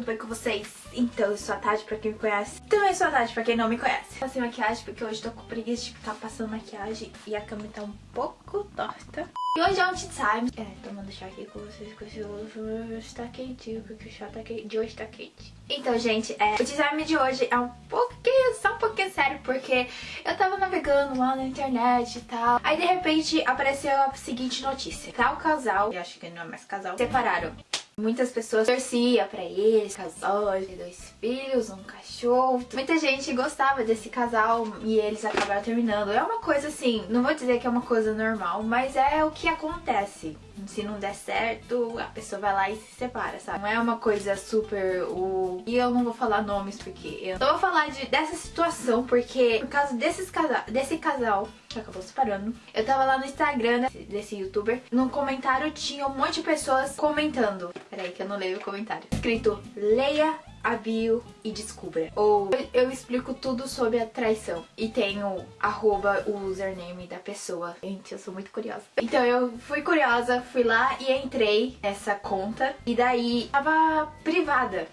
tudo bem com vocês? Então, eu sou a Tati, pra quem me conhece. Também sou a Tati, pra quem não me conhece. Passei maquiagem porque hoje tô com preguiça de ficar passando maquiagem e a câmera tá um pouco torta. E hoje é um tea time. É, tomando chá aqui com vocês, porque hoje está quentinho, porque o chá tá quente, de hoje tá quente. Então, gente, é, o time de hoje é um pouquinho, só um pouquinho sério, porque eu tava navegando lá na internet e tal. Aí, de repente, apareceu a seguinte notícia. Tal casal, e acho que não é mais casal, separaram. Muitas pessoas torciam pra eles, casais, dois filhos, um cachorro. Muita gente gostava desse casal e eles acabaram terminando. É uma coisa assim, não vou dizer que é uma coisa normal, mas é o que acontece se não der certo, a pessoa vai lá e se separa, sabe? Não é uma coisa super o... E eu não vou falar nomes porque eu não vou falar de, dessa situação porque por causa desses casal, desse casal que acabou separando, eu tava lá no Instagram desse, youtuber, no comentário tinha um monte de pessoas comentando. Peraí que eu não leio o comentário. Escrito, leia a bio e descubra. Ou eu explico tudo sobre a traição. E tenho arroba o username da pessoa. Gente, eu sou muito curiosa. Então eu fui curiosa, fui lá e entrei nessa conta. E daí tava privada.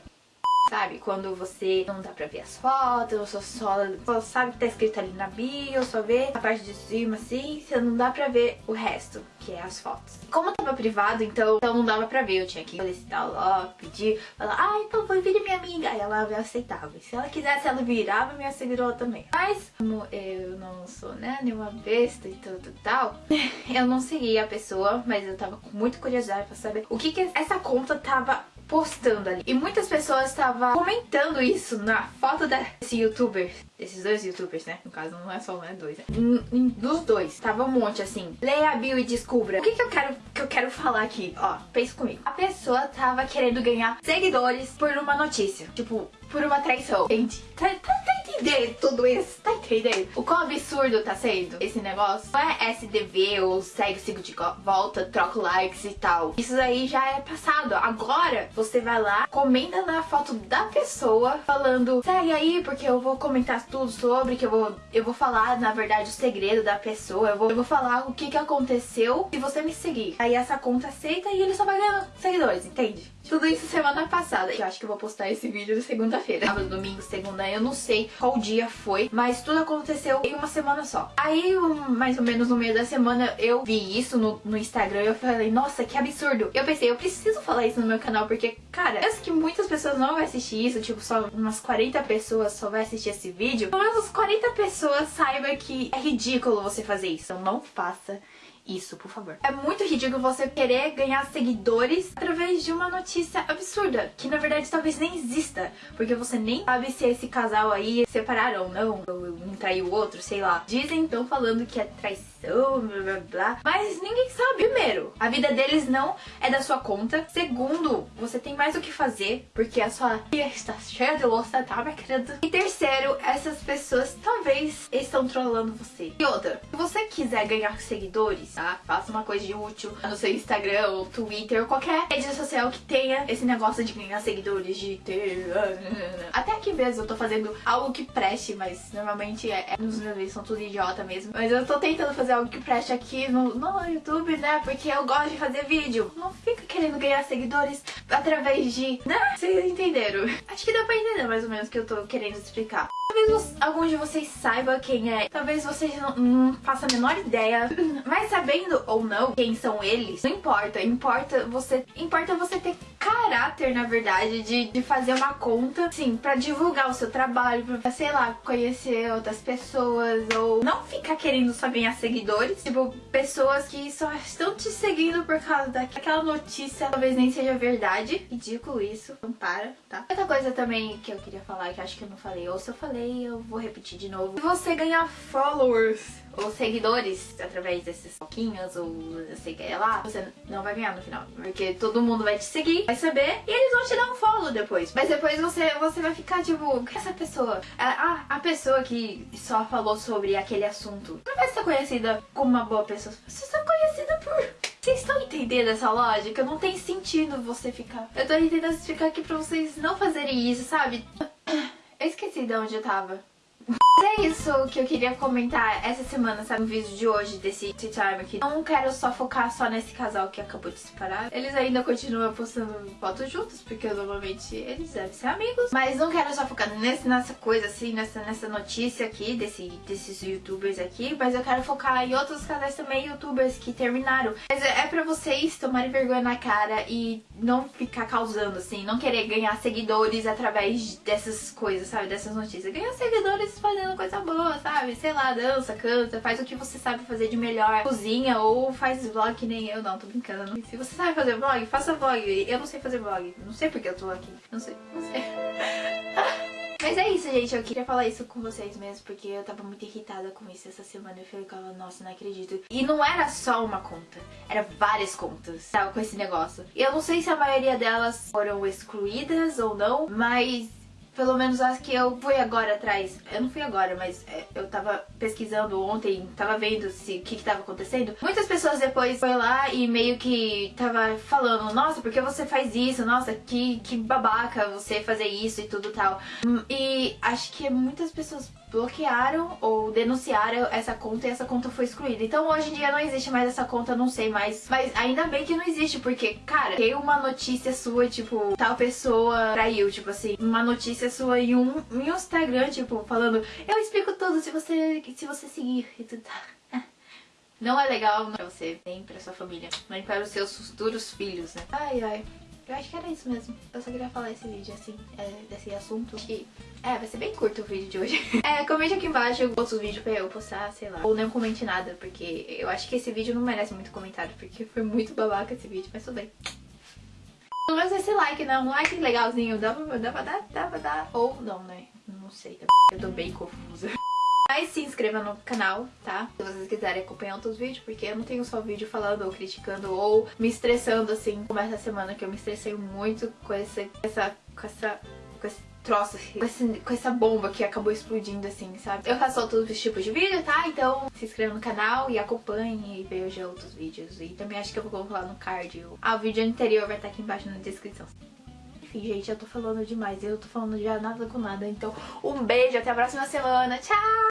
Sabe, quando você não dá pra ver as fotos, só, só sabe que tá escrito ali na bio, só vê a parte de cima assim, você não dá pra ver o resto, que é as fotos. Como tava privado, então, então não dava pra ver, eu tinha que solicitar lá, pedir, falar, ah, então vou vir minha amiga, aí ela aceitava. E se ela quisesse, ela virava minha seguidora também. Mas, como eu não sou, né, nenhuma besta e tudo tal, eu não segui a pessoa, mas eu tava com muita curiosidade pra saber o que que essa conta tava postando ali. E muitas pessoas estavam comentando isso na foto desse youtuber. Desses dois youtubers, né? No caso, não é só um, é dois. Né? Dos dois. Tava um monte assim. Leia a bio e descubra. O que, que eu quero que eu quero falar aqui? Ó, pensa comigo. A pessoa tava querendo ganhar seguidores por uma notícia. Tipo, por uma traição. Gente, tá, tá, tá entendendo tudo isso? Tá entendendo? O quão absurdo tá sendo esse negócio? Não é SDV ou segue, sigo de volta, troco likes e tal. Isso aí já é passado. Agora você vai lá, comenta na foto da pessoa falando segue aí porque eu vou comentar tudo sobre, que eu vou, eu vou falar na verdade o segredo da pessoa, eu vou, eu vou falar o que que aconteceu se você me seguir. Aí essa conta aceita e ele só vai ganhar seguidores, entende? Tudo isso semana passada. Eu acho que eu vou postar esse vídeo segunda-feira. Sábado, domingo, segunda, eu não sei qual dia foi, mas tudo aconteceu em uma semana só. Aí, um, mais ou menos no meio da semana, eu vi isso no, no Instagram e eu falei, nossa, que absurdo. Eu pensei, eu preciso falar isso no meu canal, porque, cara, eu sei que muitas pessoas não vão assistir isso, tipo, só umas 40 pessoas só vai assistir esse vídeo. Pelo menos 40 pessoas saibam que é ridículo você fazer isso. Então não faça isso, por favor. É muito ridículo você querer ganhar seguidores através de uma notícia absurda, que na verdade talvez nem exista, porque você nem sabe se esse casal aí separaram ou não, ou um traiu o outro, sei lá. Dizem, então, falando que é traição, blá blá blá, mas ninguém sabe. Primeiro, a vida deles não é da sua conta. Segundo, você tem mais o que fazer, porque a sua vida está cheia de louça, tá, minha querida? E terceiro, essas pessoas talvez estão trolando você. E outra, se você quiser ganhar seguidores, tá? Faça uma coisa de útil no seu Instagram ou Twitter ou qualquer rede social que tenha esse negócio de ganhar seguidores, de ter... Até aqui mesmo eu tô fazendo algo que preste, mas normalmente é, é, nos meus vídeos são tudo idiota mesmo. Mas eu tô tentando fazer algo que preste aqui no, no YouTube, né? Porque eu gosto de fazer vídeo. Não fica querendo ganhar seguidores através de... Né? Vocês entenderam? Acho que dá pra entender mais ou menos o que eu tô querendo explicar. Talvez alguns de vocês saibam quem é, talvez vocês não, não façam a menor ideia, mas sabendo ou não quem são eles, não importa, importa você, importa você ter caráter, na verdade, de, de fazer uma conta, sim, pra divulgar o seu trabalho, pra, sei lá, conhecer outras pessoas, ou não ficar querendo só ganhar seguidores, tipo, pessoas que só estão te seguindo por causa daquela notícia, talvez nem seja verdade. Ridículo isso, não para, tá? Outra coisa também que eu queria falar, que acho que eu não falei, ou se eu falei, eu vou repetir de novo. Se você ganhar followers ou seguidores através desses pouquinhos ou eu sei que é lá, você não vai ganhar no final. Porque todo mundo vai te seguir, vai saber e eles vão te dar um follow depois. Mas depois você, você vai ficar tipo, é essa pessoa? Ah, a pessoa que só falou sobre aquele assunto não vai ser conhecida como uma boa pessoa. Você está conhecida por... Vocês estão entendendo essa lógica? Não tem sentido você ficar... Eu tô tentando explicar aqui pra vocês não fazerem isso, sabe? Eu esqueci de onde eu tava. É isso que eu queria comentar essa semana, sabe? No vídeo de hoje, desse tea time aqui. Não quero só focar só nesse casal que acabou de se separar. Eles ainda continuam postando fotos juntos, porque normalmente eles devem ser amigos. Mas não quero só focar nesse, nessa coisa assim, nessa, nessa notícia aqui, desse, desses youtubers aqui. Mas eu quero focar em outros casais também, youtubers que terminaram. Mas é, é pra vocês tomarem vergonha na cara e não ficar causando, assim. Não querer ganhar seguidores através dessas coisas, sabe? Dessas notícias. Ganhar seguidores fazendo fazendo coisa boa, sabe? Sei lá, dança, canta, faz o que você sabe fazer de melhor. Cozinha ou faz vlog que nem eu. Não, tô brincando. Se você sabe fazer vlog, faça vlog. Eu não sei fazer vlog. Não sei porque eu tô aqui. Não sei, não sei. Mas é isso, gente. Eu queria falar isso com vocês mesmo, porque eu tava muito irritada com isso essa semana. Eu ficava, nossa, não acredito. E não era só uma conta, era várias contas, tava com esse negócio. E eu não sei se a maioria delas foram excluídas ou não, mas pelo menos as que eu fui agora atrás, eu não fui agora, mas é, eu tava pesquisando ontem, tava vendo se o que, que tava acontecendo. Muitas pessoas depois foi lá e meio que tava falando, nossa, por que você faz isso? Nossa, que, que babaca você fazer isso e tudo tal. E acho que muitas pessoas bloquearam ou denunciaram essa conta e essa conta foi excluída. Então hoje em dia não existe mais essa conta, não sei mais. Mas ainda bem que não existe, porque, cara, tem uma notícia sua, tipo, tal pessoa traiu, tipo assim, uma notícia sua em um, em um Instagram, tipo, falando, eu explico tudo se você, se você seguir e tudo. Não é legal não, pra você, nem pra sua família, nem para os seus futuros filhos, né? Ai, ai. Eu acho que era isso mesmo. Eu só queria falar esse vídeo, assim, é, desse assunto. E, é, vai ser bem curto o vídeo de hoje. é, comente aqui embaixo outros vídeos pra eu postar, sei lá. Ou não comente nada, porque eu acho que esse vídeo não merece muito comentário, porque foi muito babaca esse vídeo, mas tudo bem. Pelo menos esse like, né? Um like legalzinho. Dá pra, dá pra dar? Dá pra dar. Ou não, né? Não sei. Eu tô bem confusa. Mas se inscreva no canal, tá? Se vocês quiserem acompanhar outros vídeos, porque eu não tenho só vídeo falando ou criticando ou me estressando assim, como essa semana que eu me estressei muito com essa, essa, com essa, com esse troço, assim, com, esse, com essa bomba que acabou explodindo assim, sabe? Eu faço outros tipos de vídeo, tá? Então se inscreva no canal e acompanhe e veja outros vídeos. E também acho que eu vou colocar no card. Ah, o vídeo anterior vai estar aqui embaixo na descrição. Enfim, gente, eu tô falando demais. Eu tô falando já nada com nada. Então, um beijo, até a próxima semana. Tchau!